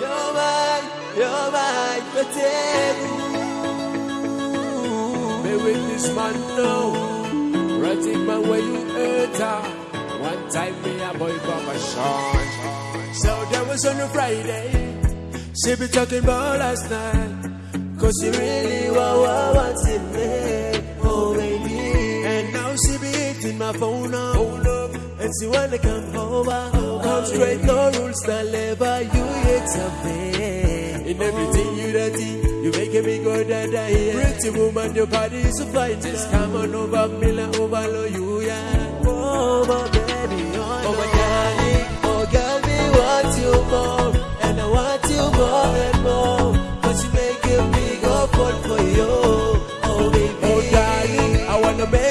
You're mine, you're mine, Kategu. Me with this man now. Ratting man where you hurt her. One time me a boy Papa Sean. So that was on a Friday. She be talking about last night. Cause you really want what wanted me, oh baby. And now she be hitting my phone up. And she wanna come over, come straight, no rules, no labor, you something. In everything you dirty, you making me go da da yeah. Pretty woman, your body is so fine. Just come on over, me like overload you, yeah. Oh, my baby, oh, oh my darling, oh girl, me want you more, and I want you more and more. Cause you making me go fall for you, oh baby. Oh darling, I wanna make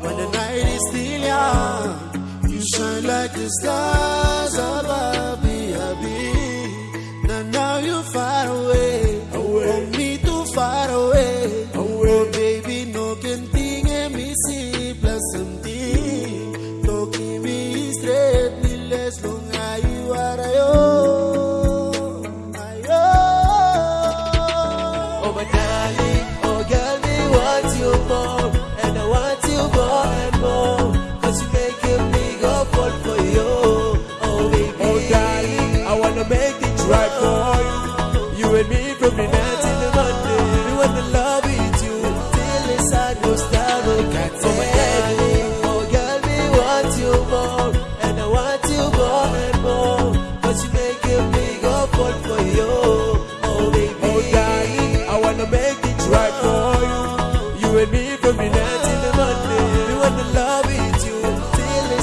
when the night is still young. You shine like the stars above my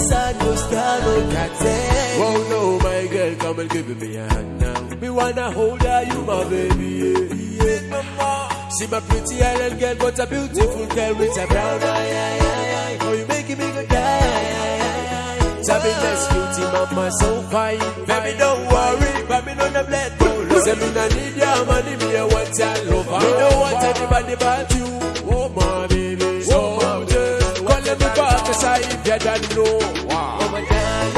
till the sun goes down, oh Oh no, my girl, come and give me a hand now. Me wanna hold her, you my baby. Yeah, yeah. mama. See my pretty island girl, but a beautiful girl with a brown eye. Oh, you making me go die. Tell me let's mama, so fine. Baby, don't worry, baby, no the blood. Say me no need your money, me a want your love. Me don't want anybody but you. Oh my cause I don't know. Wow.